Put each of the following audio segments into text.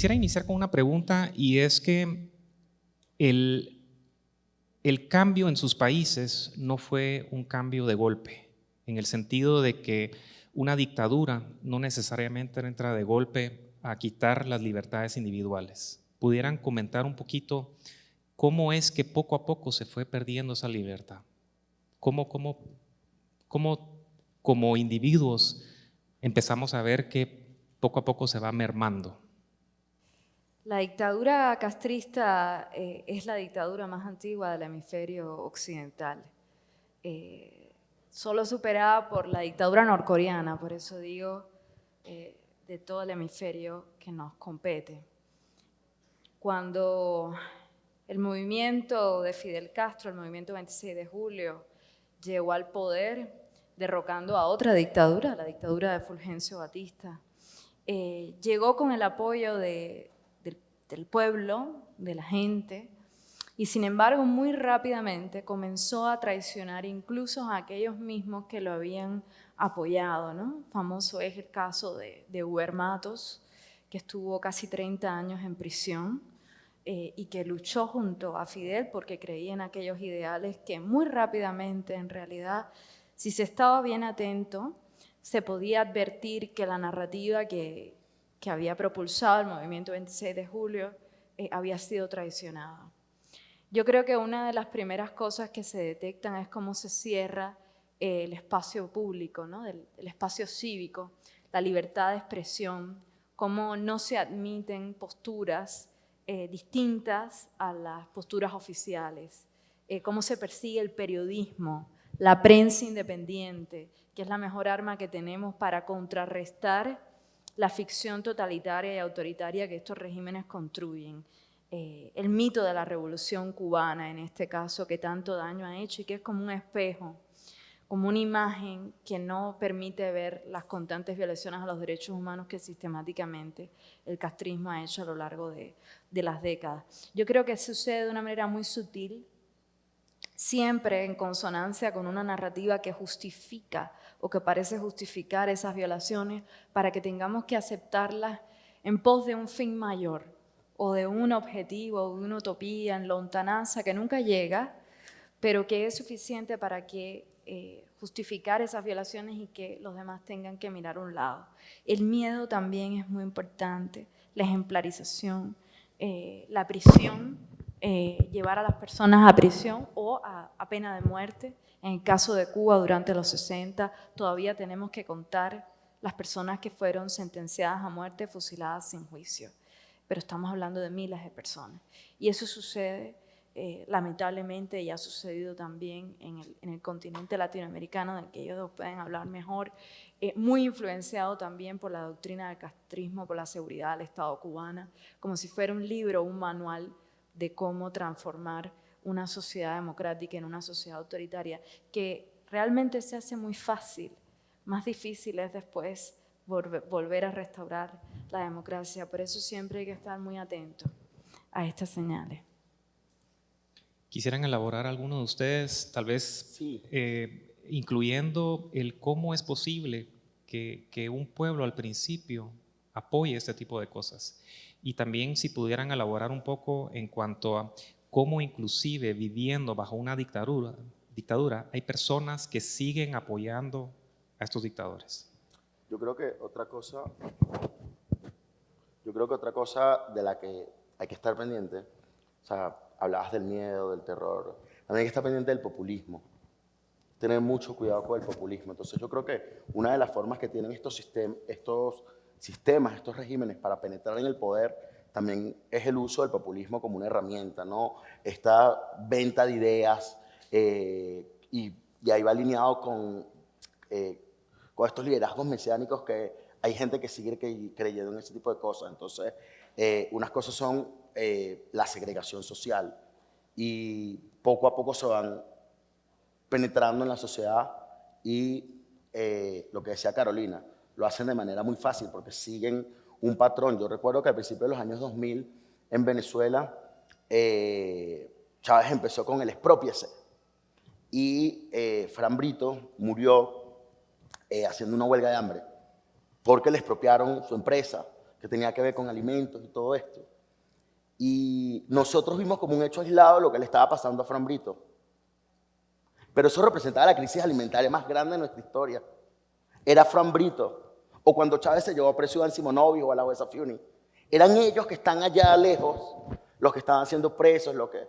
Quisiera iniciar con una pregunta y es que el, el cambio en sus países no fue un cambio de golpe, en el sentido de que una dictadura no necesariamente entra de golpe a quitar las libertades individuales. ¿Pudieran comentar un poquito cómo es que poco a poco se fue perdiendo esa libertad? ¿Cómo, cómo, cómo como individuos empezamos a ver que poco a poco se va mermando? La dictadura castrista eh, es la dictadura más antigua del hemisferio occidental. Eh, solo superada por la dictadura norcoreana, por eso digo, eh, de todo el hemisferio que nos compete. Cuando el movimiento de Fidel Castro, el movimiento 26 de julio, llegó al poder, derrocando a otra dictadura, la dictadura de Fulgencio Batista, eh, llegó con el apoyo del pueblo, de la gente, y sin embargo, muy rápidamente comenzó a traicionar incluso a aquellos mismos que lo habían apoyado. ¿no? Famoso es el caso de, de Matos, que estuvo casi 30 años en prisión eh, y que luchó junto a Fidel porque creía en aquellos ideales que muy rápidamente, en realidad, si se estaba bien atento, se podía advertir que la narrativa que, que había propulsado el movimiento 26 de julio eh, había sido traicionada. Yo creo que una de las primeras cosas que se detectan es cómo se cierra eh, el espacio público, ¿no? el, espacio cívico, la libertad de expresión, cómo no se admiten posturas eh, distintas a las posturas oficiales, eh, cómo se persigue el periodismo, la prensa independiente, que es la mejor arma que tenemos para contrarrestar la ficción totalitaria y autoritaria que estos regímenes construyen. Eh, el mito de la revolución cubana, en este caso, que tanto daño ha hecho y que es como un espejo, como una imagen que no permite ver las constantes violaciones a los derechos humanos que sistemáticamente el castrismo ha hecho a lo largo de, de las décadas. Yo creo que sucede de una manera muy sutil, siempre en consonancia con una narrativa que justifica o que parece justificar esas violaciones para que tengamos que aceptarlas en pos de un fin mayor, o de un objetivo, o de una utopía en lontananza que nunca llega, pero que es suficiente para que eh, justificar esas violaciones y que los demás tengan que mirar un lado. El miedo también es muy importante, la ejemplarización, eh, la prisión, eh, llevar a las personas a prisión o a, pena de muerte. En el caso de Cuba, durante los 60, todavía tenemos que contar las personas que fueron sentenciadas a muerte fusiladas sin juicio pero estamos hablando de miles de personas. Y eso sucede, eh, lamentablemente, y ha sucedido también en el, continente latinoamericano, del que ellos pueden hablar mejor, eh, muy influenciado también por la doctrina del castrismo, por la seguridad del Estado cubana, como si fuera un libro, un manual de cómo transformar una sociedad democrática en una sociedad autoritaria, que realmente se hace muy fácil, más difícil es después volver a restaurar la democracia. Por eso siempre hay que estar muy atento a estas señales. ¿Quisieran elaborar alguno de ustedes, tal vez eh, incluyendo el cómo es posible que, que, un pueblo al principio apoye este tipo de cosas? Y también si pudieran elaborar un poco en cuanto a cómo inclusive viviendo bajo una dictadura, dictadura hay personas que siguen apoyando a estos dictadores. Yo creo que otra cosa, yo creo que otra cosa de la que hay que estar pendiente, o sea, hablabas del miedo, del terror, también hay que estar pendiente del populismo. Tener mucho cuidado con el populismo. Entonces yo creo que una de las formas que tienen estos, estos sistemas, estos regímenes para penetrar en el poder, también es el uso del populismo como una herramienta, ¿no? Esta venta de ideas eh, y, y, ahí va alineado con eh, con estos liderazgos mesiánicos que hay gente que sigue creyendo en ese tipo de cosas. Entonces, eh, unas cosas son la segregación social y poco a poco se van penetrando en la sociedad y lo que decía Carolina, lo hacen de manera muy fácil porque siguen un patrón. Yo recuerdo que al principio de los años 2000 en Venezuela, Chávez empezó con el expropiese y Fran Brito murió eh, haciendo una huelga de hambre, porque le expropiaron su empresa, que tenía que ver con alimentos y todo esto. Y nosotros vimos como un hecho aislado lo que le estaba pasando a Fran Brito. Pero eso representaba la crisis alimentaria más grande de nuestra historia. Era Fran Brito, o cuando Chávez se llevó a preso a Simonovic o a la Huesa Fiuni. Eran ellos que están allá lejos, los que estaban siendo presos, lo que...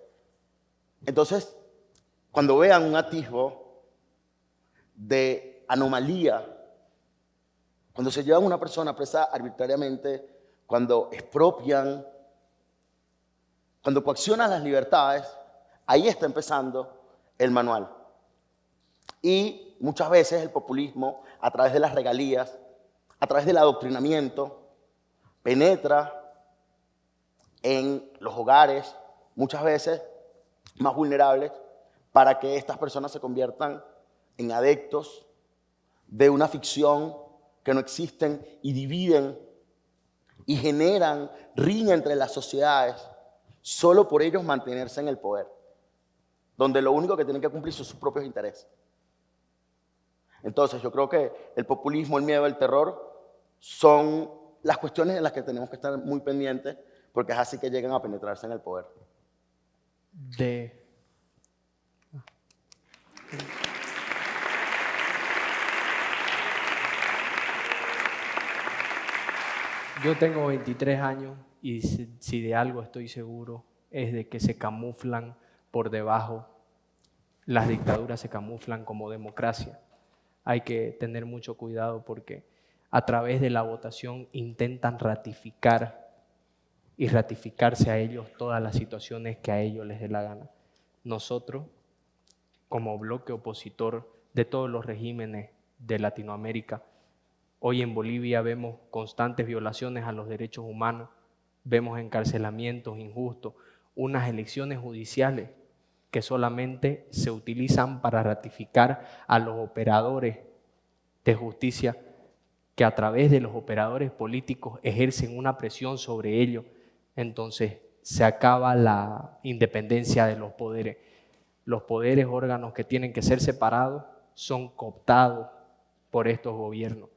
Entonces, cuando vean un atisbo de anomalía, cuando se llevan una persona presa arbitrariamente, cuando expropian, cuando coaccionan las libertades, ahí está empezando el manual. Y muchas veces el populismo, a través de las regalías, a través del adoctrinamiento, penetra en los hogares, muchas veces más vulnerables, para que estas personas se conviertan en adeptos de una ficción que no existen y dividen y generan riña entre las sociedades solo por ellos mantenerse en el poder, donde lo único que tienen que cumplir son sus propios intereses. Entonces yo creo que el populismo, el miedo, el terror son las cuestiones en las que tenemos que estar muy pendientes porque es así que llegan a penetrarse en el poder. De... Yo tengo 23 años y si de algo estoy seguro es de que se camuflan por debajo, las dictaduras se camuflan como democracia. Hay que tener mucho cuidado porque a través de la votación intentan ratificar y ratificarse a ellos todas las situaciones que a ellos les dé la gana. Nosotros, como bloque opositor de todos los regímenes de Latinoamérica, hoy en Bolivia vemos constantes violaciones a los derechos humanos, vemos encarcelamientos injustos, unas elecciones judiciales que solamente se utilizan para ratificar a los operadores de justicia que a través de los operadores políticos ejercen una presión sobre ellos, entonces se acaba la independencia de los poderes. Los poderes, órganos que tienen que ser separados, son cooptados por estos gobiernos.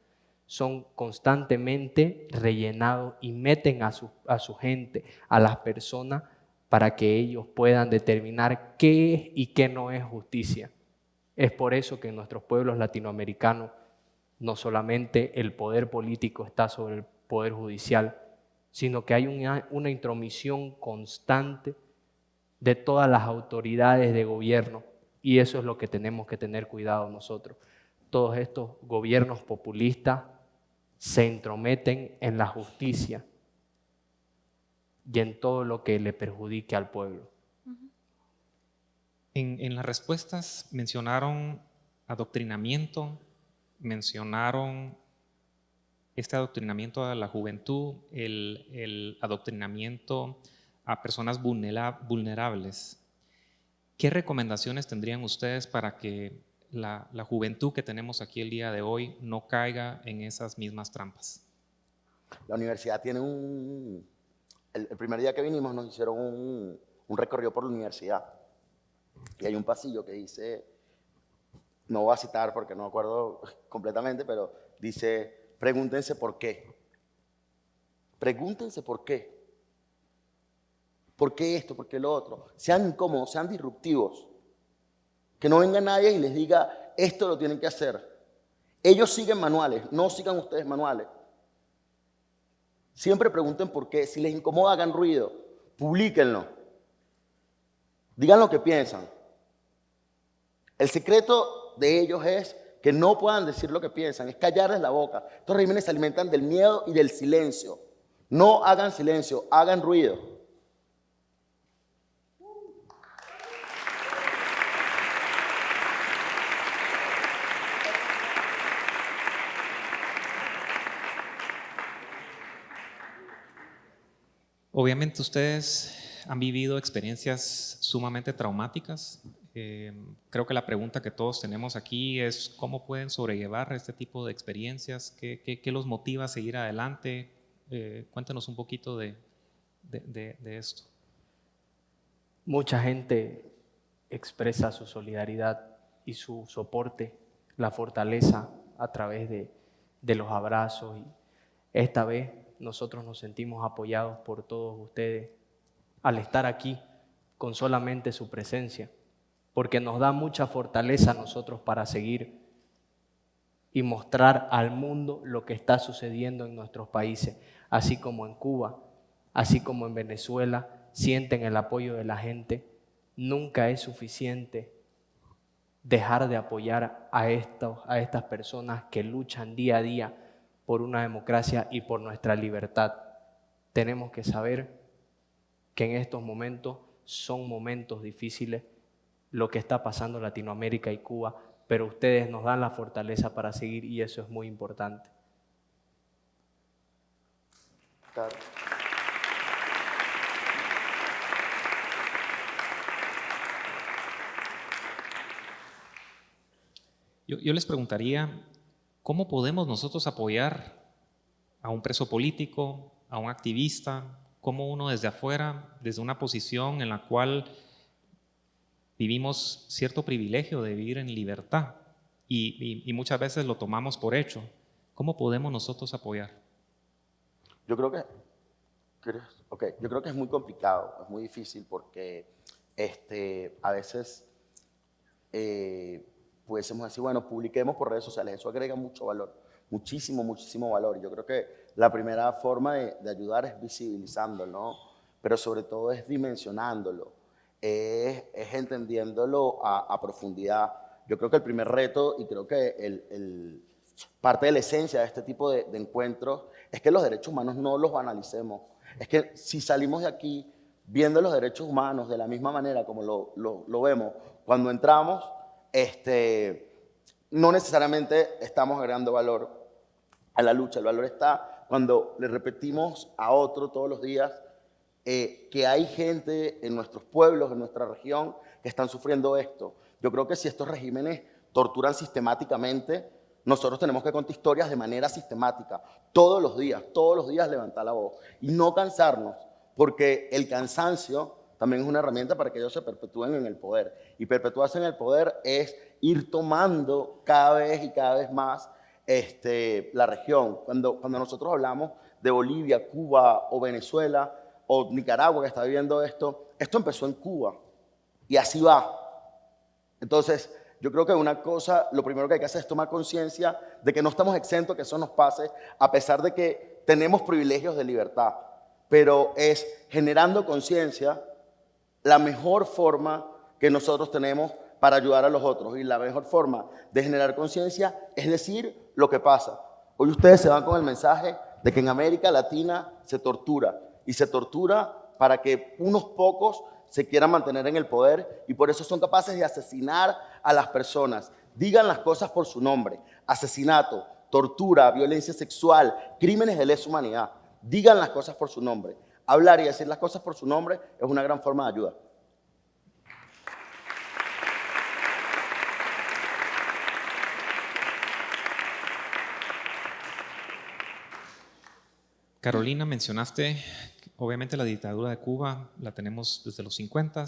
Son constantemente rellenados y meten a su, a su gente, a las personas, para que ellos puedan determinar qué es y qué no es justicia. Es por eso que en nuestros pueblos latinoamericanos no solamente el poder político está sobre el poder judicial, sino que hay una, una intromisión constante de todas las autoridades de gobierno y eso es lo que tenemos que tener cuidado nosotros. Todos estos gobiernos populistas se entrometen en la justicia y en todo lo que le perjudique al pueblo. En, en las respuestas mencionaron adoctrinamiento, mencionaron este adoctrinamiento a la juventud, el, adoctrinamiento a personas vulnerables. ¿Qué recomendaciones tendrían ustedes para que la, juventud que tenemos aquí el día de hoy no caiga en esas mismas trampas? La universidad tiene un... El, primer día que vinimos nos hicieron un, un recorrido por la universidad y hay un pasillo que dice no voy a citar porque no me acuerdo completamente, pero dice, pregúntense por qué. Pregúntense por qué. ¿Por qué esto? ¿Por qué lo otro? Sean incómodos, sean disruptivos. Que no venga nadie y les diga, esto lo tienen que hacer. Ellos siguen manuales, no sigan ustedes manuales. Siempre pregunten por qué. Si les incomoda, hagan ruido. Publíquenlo. Digan lo que piensan. El secreto de ellos es que no puedan decir lo que piensan, es callarles la boca. Estos regímenes se alimentan del miedo y del silencio. No hagan silencio, hagan ruido. Obviamente ustedes han vivido experiencias sumamente traumáticas eh, creo que la pregunta que todos tenemos aquí es cómo pueden sobrellevar este tipo de experiencias, qué, qué, los motiva a seguir adelante. Eh, cuéntanos un poquito de, de, de, esto. Mucha gente expresa su solidaridad y su soporte, la fortaleza a través de, de los abrazos. Y esta vez nosotros nos sentimos apoyados por todos ustedes al estar aquí con solamente su presencia, porque nos da mucha fortaleza a nosotros para seguir y mostrar al mundo lo que está sucediendo en nuestros países, así como en Cuba, así como en Venezuela, sienten el apoyo de la gente. Nunca es suficiente dejar de apoyar a, estos, a estas personas que luchan día a día por una democracia y por nuestra libertad. Tenemos que saber que en estos momentos son momentos difíciles lo que está pasando en Latinoamérica y Cuba, pero ustedes nos dan la fortaleza para seguir y eso es muy importante. Yo, yo, les preguntaría, ¿cómo podemos nosotros apoyar a un preso político, a un activista, como uno desde afuera, desde una posición en la cual vivimos cierto privilegio de vivir en libertad y, muchas veces lo tomamos por hecho. ¿Cómo podemos nosotros apoyar? Yo creo que, okay, yo creo que es muy complicado, es muy difícil porque este, a veces eh, pudiésemos decir, bueno, publiquemos por redes sociales, eso agrega mucho valor, muchísimo, muchísimo valor. Yo creo que la primera forma de, de ayudar es visibilizándolo, pero sobre todo es dimensionándolo es, entendiéndolo a, profundidad. Yo creo que el primer reto, y creo que el, parte de la esencia de este tipo de, encuentros, es que los derechos humanos no los analicemos. Es que si salimos de aquí viendo los derechos humanos de la misma manera como lo, lo, vemos cuando entramos, este, no necesariamente estamos agregando valor a la lucha. El valor está cuando le repetimos a otro todos los días eh, que hay gente en nuestros pueblos, en nuestra región, que están sufriendo esto. Yo creo que si estos regímenes torturan sistemáticamente, nosotros tenemos que contar historias de manera sistemática, todos los días, todos los días levantar la voz y no cansarnos, porque el cansancio también es una herramienta para que ellos se perpetúen en el poder. Y perpetuarse en el poder es ir tomando cada vez y cada vez más este, la región. Cuando, cuando nosotros hablamos de Bolivia, Cuba o Venezuela, o Nicaragua que está viviendo esto, esto empezó en Cuba y así va. Entonces, yo creo que una cosa, lo primero que hay que hacer es tomar conciencia de que no estamos exentos que eso nos pase, a pesar de que tenemos privilegios de libertad, pero es generando conciencia la mejor forma que nosotros tenemos para ayudar a los otros. Y la mejor forma de generar conciencia es decir lo que pasa. Hoy ustedes se van con el mensaje de que en América Latina se tortura y se tortura para que unos pocos se quieran mantener en el poder y por eso son capaces de asesinar a las personas. Digan las cosas por su nombre. Asesinato, tortura, violencia sexual, crímenes de lesa humanidad. Digan las cosas por su nombre. Hablar y decir las cosas por su nombre es una gran forma de ayuda. Carolina, mencionaste obviamente la dictadura de Cuba la tenemos desde los 50,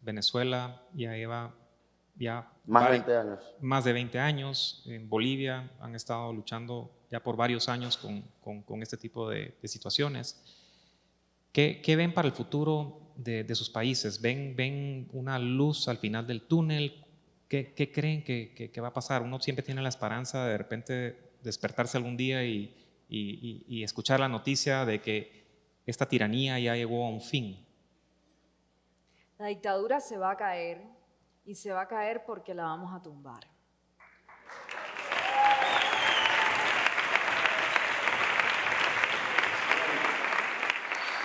Venezuela ya lleva ya más de 20 años. Más de 20 años. En Bolivia han estado luchando ya por varios años con, este tipo de, situaciones. ¿Qué, ven para el futuro de, sus países? ¿Ven, ¿Ven una luz al final del túnel? ¿Qué, creen que, va a pasar? Uno siempre tiene la esperanza de de repente despertarse algún día y, y escuchar la noticia de que esta tiranía ya llegó a un fin. La dictadura se va a caer y se va a caer porque la vamos a tumbar.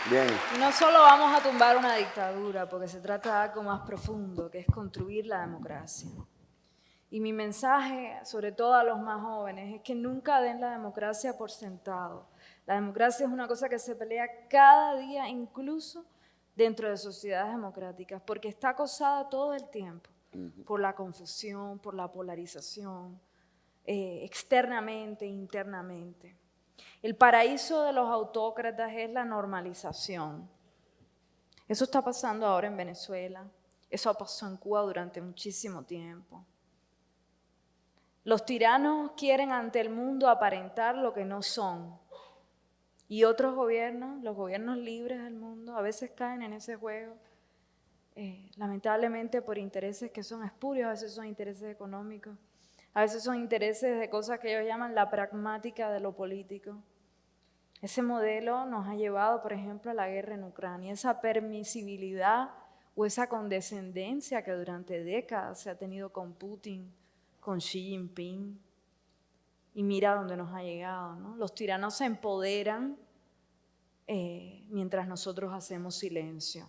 Bien. No solo vamos a tumbar una dictadura, porque se trata de algo más profundo, que es construir la democracia. Y mi mensaje, sobre todo a los más jóvenes, es que nunca den la democracia por sentado. La democracia es una cosa que se pelea cada día, incluso dentro de sociedades democráticas, porque está acosada todo el tiempo por la confusión, por la polarización, eh, externamente, internamente. El paraíso de los autócratas es la normalización. Eso está pasando ahora en Venezuela, eso pasó en Cuba durante muchísimo tiempo. Los tiranos quieren ante el mundo aparentar lo que no son Y otros gobiernos, los gobiernos libres del mundo, a veces caen en ese juego, eh, lamentablemente por intereses que son espurios, a veces son intereses económicos, a veces son intereses de cosas que ellos llaman la pragmática de lo político. Ese modelo nos ha llevado, por ejemplo, a la guerra en Ucrania, esa permisibilidad o esa condescendencia que durante décadas se ha tenido con Putin, con Xi Jinping. Y mira dónde nos ha llegado. ¿no? Los tiranos se empoderan eh, mientras nosotros hacemos silencio.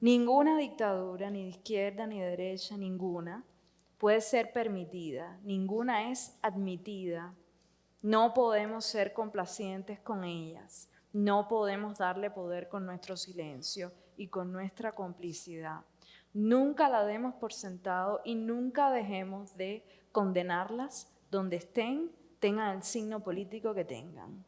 Ninguna dictadura, ni de izquierda ni de derecha, ninguna, puede ser permitida, ninguna es admitida. No podemos ser complacientes con ellas, no podemos darle poder con nuestro silencio y con nuestra complicidad. Nunca la demos por sentado y nunca dejemos de condenarlas donde estén, tengan el signo político que tengan.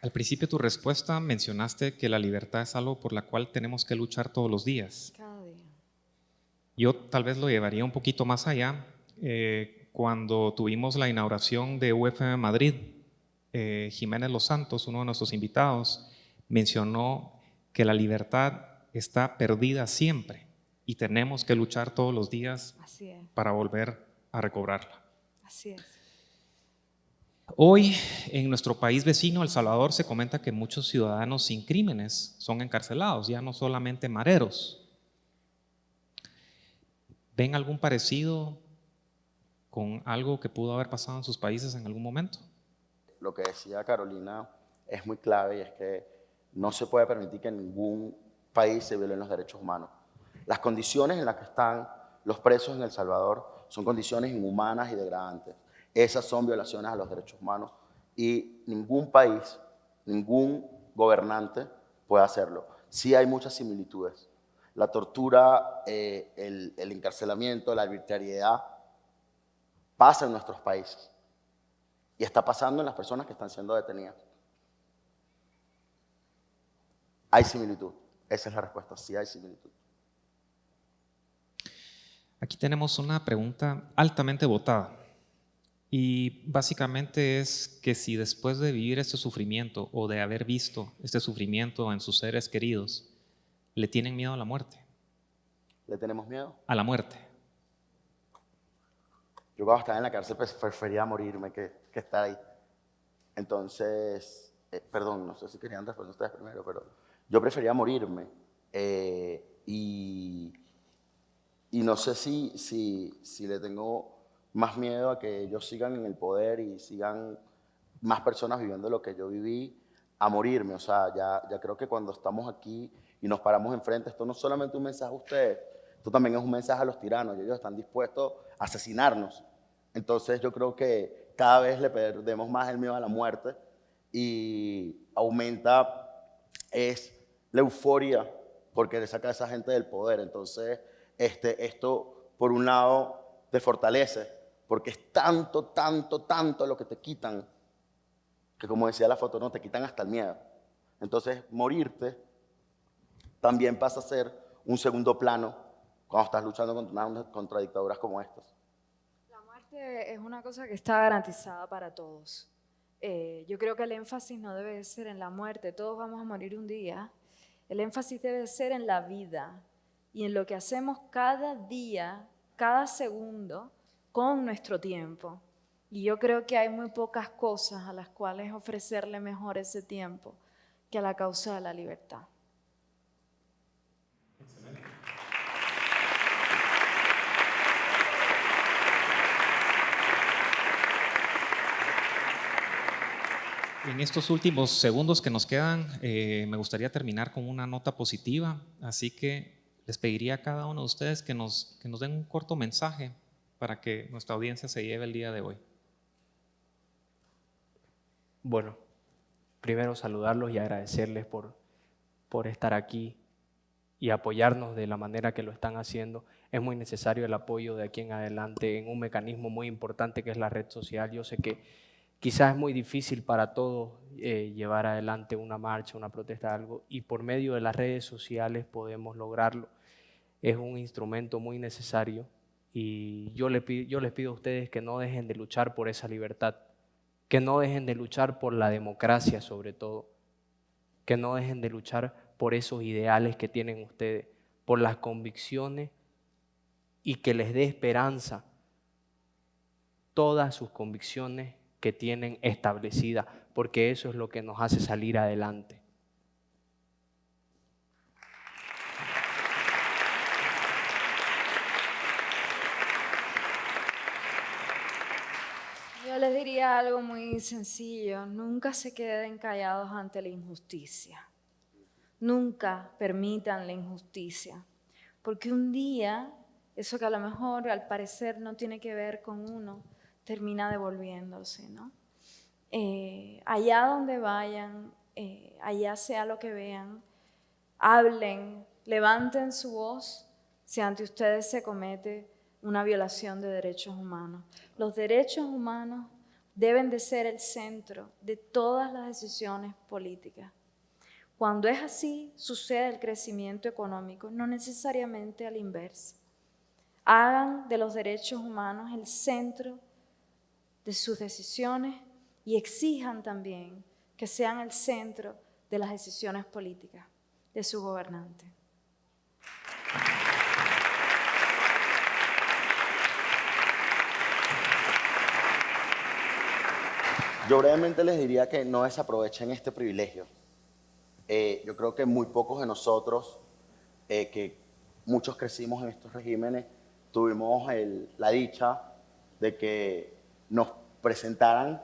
Al principio de tu respuesta mencionaste que la libertad es algo por la cual tenemos que luchar todos los días. Cada día. Yo tal vez lo llevaría un poquito más allá. Eh, cuando tuvimos la inauguración de UFM Madrid, eh, Jiménez Los Santos, uno de nuestros invitados, mencionó que la libertad está perdida siempre y tenemos que luchar todos los días para volver a recobrarla. así es. Hoy en nuestro país vecino, El Salvador, se comenta que muchos ciudadanos sin crímenes son encarcelados, ya no solamente mareros. ¿Ven algún parecido con algo que pudo haber pasado en sus países en algún momento? Lo que decía Carolina es muy clave y es que no se puede permitir que en ningún país se violen los derechos humanos. Las condiciones en las que están los presos en El Salvador son condiciones inhumanas y degradantes. Esas son violaciones a los derechos humanos y ningún país, ningún gobernante puede hacerlo. Sí hay muchas similitudes. La tortura, eh, el, el encarcelamiento, la arbitrariedad pasa en nuestros países y está pasando en las personas que están siendo detenidas. Hay similitud. Esa es la respuesta. Sí hay similitud. Aquí tenemos una pregunta altamente votada y básicamente es que si después de vivir este sufrimiento o de haber visto este sufrimiento en sus seres queridos, le tienen miedo a la muerte, ¿Le tenemos miedo? a la muerte. Yo cuando estaba en la cárcel pues, prefería morirme que, que estar ahí. Entonces, eh, perdón, no sé si querían responder ustedes primero, pero yo prefería morirme. eh, y, y no sé si, si, si le tengo más miedo a que ellos sigan en el poder y sigan más personas viviendo lo que yo viví a morirme. O sea, ya, ya creo que cuando estamos aquí y nos paramos enfrente, esto no es solamente un mensaje a ustedes, esto también es un mensaje a los tiranos y ellos están dispuestos a asesinarnos. Entonces yo creo que cada vez le perdemos más el miedo a la muerte y aumenta es la euforia porque le saca a esa gente del poder. Entonces este, esto, por un lado, te fortalece porque es tanto, tanto, tanto lo que te quitan que como decía la foto, no, te quitan hasta el miedo. Entonces morirte también pasa a ser un segundo plano cuando estás luchando contra, dictaduras como estas. La muerte es una cosa que está garantizada para todos. Eh, yo creo que el énfasis no debe de ser en la muerte, todos vamos a morir un día. El énfasis debe de ser en la vida y en lo que hacemos cada día, cada segundo, con nuestro tiempo. Y yo creo que hay muy pocas cosas a las cuales ofrecerle mejor ese tiempo que a la causa de la libertad. En estos últimos segundos que nos quedan, eh, me gustaría terminar con una nota positiva, así que les pediría a cada uno de ustedes que nos, que nos den un corto mensaje para que nuestra audiencia se lleve el día de hoy. Bueno, primero saludarlos y agradecerles por, por estar aquí y apoyarnos de la manera que lo están haciendo. Es muy necesario el apoyo de aquí en adelante en un mecanismo muy importante que es la red social. Yo sé que, quizás es muy difícil para todos eh, llevar adelante una marcha, una protesta, algo, y por medio de las redes sociales podemos lograrlo. Es un instrumento muy necesario y pido, yo les pido a ustedes que no dejen de luchar por esa libertad, que no dejen de luchar por la democracia sobre todo, que no dejen de luchar por esos ideales que tienen ustedes, por las convicciones y que les dé esperanza todas sus convicciones que tienen establecidas, porque eso es lo que nos hace salir adelante. Yo les diría algo muy sencillo, nunca se queden callados ante la injusticia, nunca permitan la injusticia, porque un día eso que a lo mejor al parecer no tiene que ver con uno, termina devolviéndose, ¿no? Eh, allá donde vayan, eh, allá sea lo que vean, hablen, levanten su voz si ante ustedes se comete una violación de derechos humanos. Los derechos humanos deben de ser el centro de todas las decisiones políticas. Cuando es así, sucede el crecimiento económico, no necesariamente al inverso. Hagan de los derechos humanos el centro de sus decisiones y exijan también que sean el centro de las decisiones políticas de su gobernante. Yo brevemente les diría que no desaprovechen este privilegio. Eh, yo creo que muy pocos de nosotros, eh, que muchos crecimos en estos regímenes, tuvimos la dicha de que nos presentaran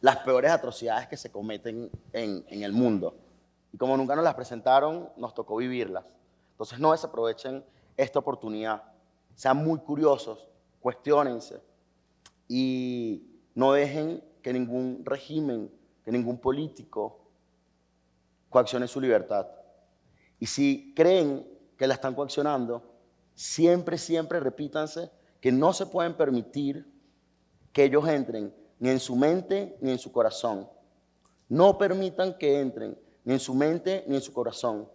las peores atrocidades que se cometen en, el mundo. Y como nunca nos las presentaron, nos tocó vivirlas. Entonces no desaprovechen esta oportunidad. Sean muy curiosos, cuestionense y no dejen que ningún régimen, que ningún político coaccione su libertad. Y si creen que la están coaccionando, siempre, siempre repítanse que no se pueden permitir que ellos entren ni en su mente ni en su corazón. No permitan que entren ni en su mente ni en su corazón.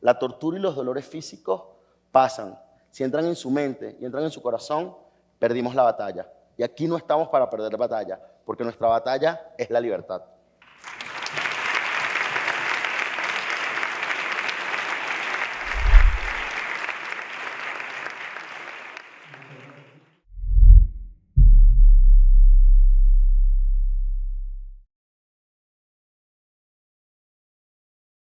La tortura y los dolores físicos pasan. Si entran en su mente y entran en su corazón, perdimos la batalla. Y aquí no estamos para perder batalla, porque nuestra batalla es la libertad.